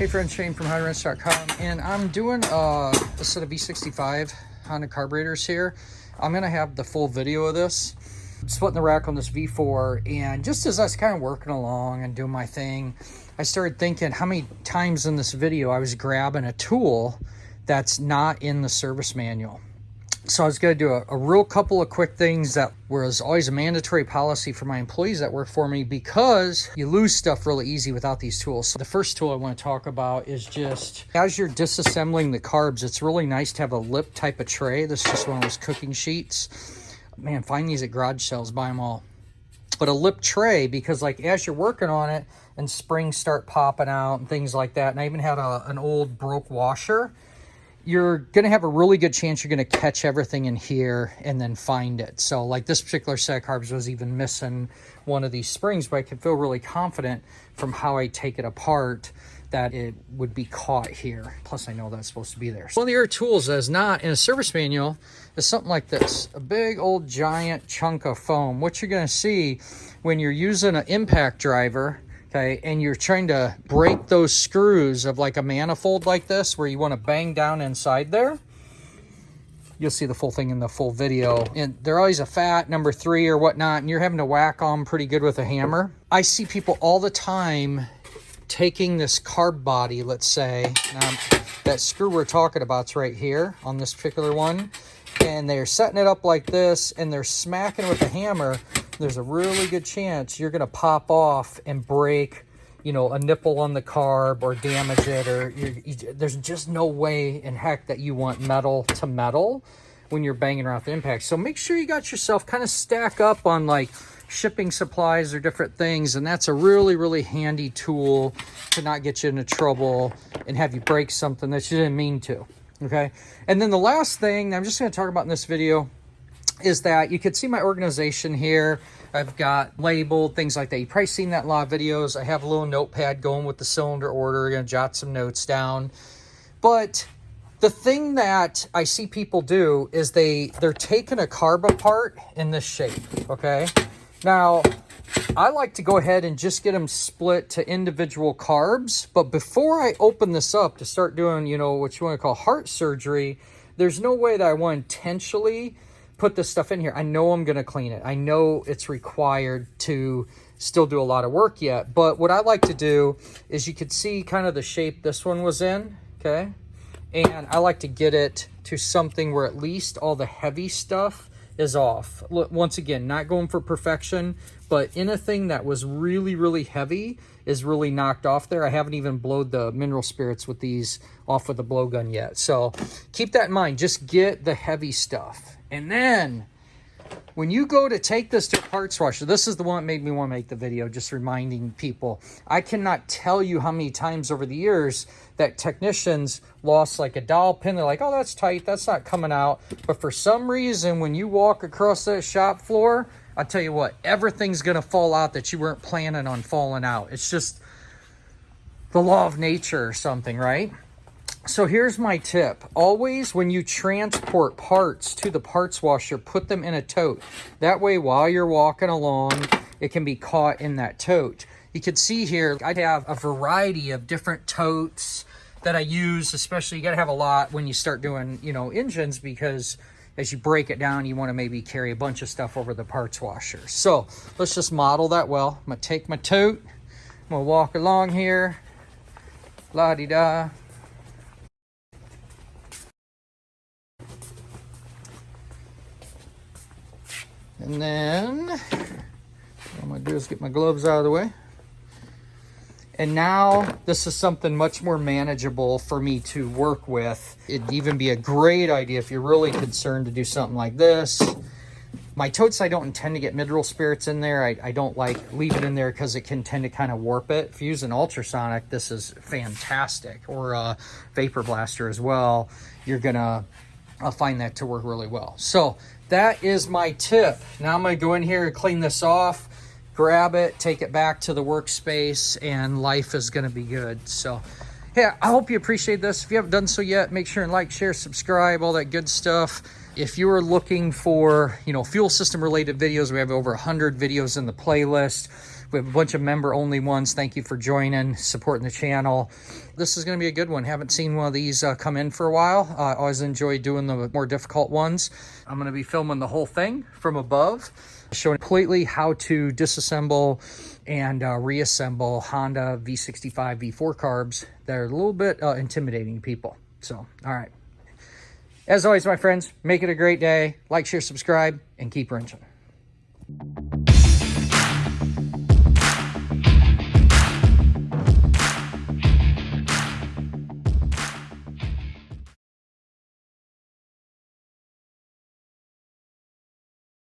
Hey friends, Shane from HondaRents.com, and I'm doing uh, a set of V65 Honda carburetors here. I'm gonna have the full video of this. splitting the rack on this V4, and just as I was kind of working along and doing my thing, I started thinking how many times in this video I was grabbing a tool that's not in the service manual. So I was going to do a, a, real couple of quick things that was always a mandatory policy for my employees that work for me because you lose stuff really easy without these tools. So the first tool I want to talk about is just as you're disassembling the carbs, it's really nice to have a lip type of tray. This is just one of those cooking sheets. Man, find these at garage sales, buy them all. But a lip tray because like as you're working on it and springs start popping out and things like that. And I even had a, an old broke washer you're going to have a really good chance you're going to catch everything in here and then find it. So like this particular set of carbs was even missing one of these springs, but I can feel really confident from how I take it apart that it would be caught here. Plus I know that's supposed to be there. So one of the tools that is not in a service manual is something like this, a big old giant chunk of foam. What you're going to see when you're using an impact driver okay, and you're trying to break those screws of like a manifold like this where you want to bang down inside there, you'll see the full thing in the full video. And they're always a fat number three or whatnot, and you're having to whack on pretty good with a hammer. I see people all the time taking this carb body, let's say, now, that screw we're talking about is right here on this particular one, and they're setting it up like this, and they're smacking with a hammer, there's a really good chance you're going to pop off and break, you know, a nipple on the carb or damage it. Or you, there's just no way in heck that you want metal to metal when you're banging around the impact. So make sure you got yourself kind of stack up on like shipping supplies or different things. And that's a really, really handy tool to not get you into trouble and have you break something that you didn't mean to. Okay. And then the last thing I'm just going to talk about in this video is that you could see my organization here. I've got labeled things like that. You've probably seen that in a lot of videos. I have a little notepad going with the cylinder order. I'm going to jot some notes down. But the thing that I see people do is they, they're taking a carb apart in this shape, okay? Now, I like to go ahead and just get them split to individual carbs. But before I open this up to start doing, you know, what you want to call heart surgery, there's no way that I want to intentionally put this stuff in here. I know I'm going to clean it. I know it's required to still do a lot of work yet. But what I like to do is you could see kind of the shape this one was in, okay? And I like to get it to something where at least all the heavy stuff is off. Look, once again, not going for perfection, but anything that was really, really heavy is really knocked off there. I haven't even blowed the mineral spirits with these off with a blowgun yet. So keep that in mind. Just get the heavy stuff. And then when you go to take this to a parts washer, this is the one that made me want to make the video, just reminding people. I cannot tell you how many times over the years that technicians lost like a dowel pin. They're like, oh, that's tight. That's not coming out. But for some reason, when you walk across that shop floor, I tell you what, everything's going to fall out that you weren't planning on falling out. It's just the law of nature or something, right? So here's my tip. Always when you transport parts to the parts washer, put them in a tote. That way while you're walking along, it can be caught in that tote. You can see here, I have a variety of different totes that I use, especially you gotta have a lot when you start doing, you know, engines because as you break it down, you wanna maybe carry a bunch of stuff over the parts washer. So let's just model that well. I'm gonna take my tote, I'm gonna walk along here, la-di-da, And then what I'm gonna do is get my gloves out of the way. And now this is something much more manageable for me to work with. It'd even be a great idea if you're really concerned to do something like this. My totes, I don't intend to get mineral spirits in there. I, I don't like leave it in there because it can tend to kind of warp it. If you use an ultrasonic, this is fantastic. Or a vapor blaster as well. You're gonna I'll find that to work really well. So that is my tip. Now I'm going to go in here and clean this off, grab it, take it back to the workspace, and life is going to be good. So, yeah, I hope you appreciate this. If you haven't done so yet, make sure and like, share, subscribe, all that good stuff. If you are looking for, you know, fuel system related videos, we have over 100 videos in the playlist. We have a bunch of member-only ones. Thank you for joining, supporting the channel. This is going to be a good one. Haven't seen one of these uh, come in for a while. Uh, I always enjoy doing the more difficult ones. I'm going to be filming the whole thing from above, showing completely how to disassemble and uh, reassemble Honda V65 V4 carbs that are a little bit uh, intimidating people. So, all right. As always, my friends, make it a great day. Like, share, subscribe, and keep wrenching.